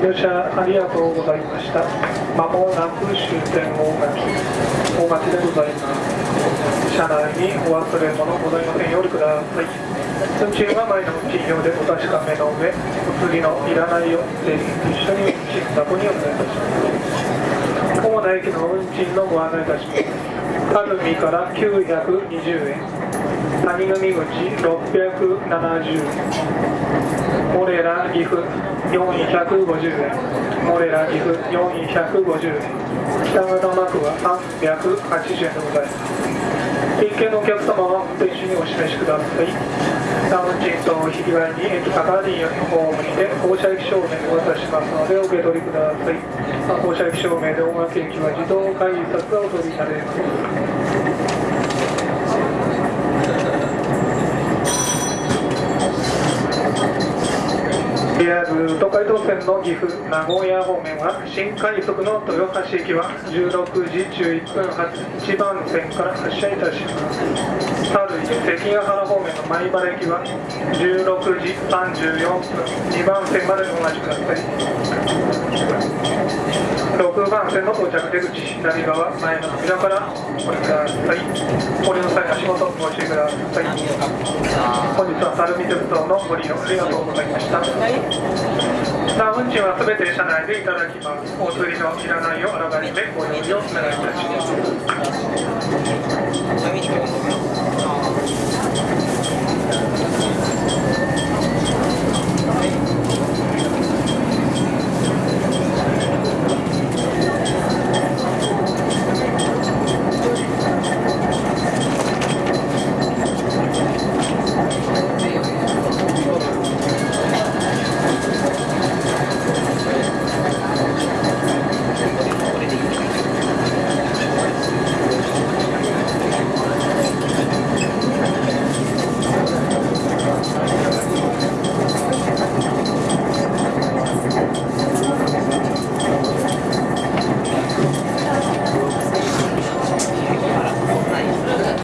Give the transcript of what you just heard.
ご乗車ありがとうございました。まもなく終点大垣、大垣でございます。車内にお忘れ物ございませんようにください。運賃は前の運賃表でお確かめの上、お次のいらないよ、税金と一緒に運賃箱にお願いいたします。主な駅の運賃のご案内いたします。垂水から920円、谷組口670円、ラ岐阜450円、モレラ岐阜450円、北方幕は380円でございます。一見のお客様はと一緒にお示しください。ダウンチンと引き換えに駅高ディホームにて降車駅証明をお渡ししますのでお受け取りください。降車駅証明で大垣駅は自動改札がお取りになれます。JR 東海道線の岐阜名古屋方面は新快速の豊橋駅は16時11分発1番線から発車いたします春関ヶ原方面の米原駅は16時34分2番線までお待ちください6番線の到着出口左側前の扉か。らお降りください降りの際足元ご注意ください本日は垂水鉄道のご利用ありがとうございました。さあ運賃はすべて車内でいただきます。お釣りのいらないをあらかじめご用意をお願いいたします。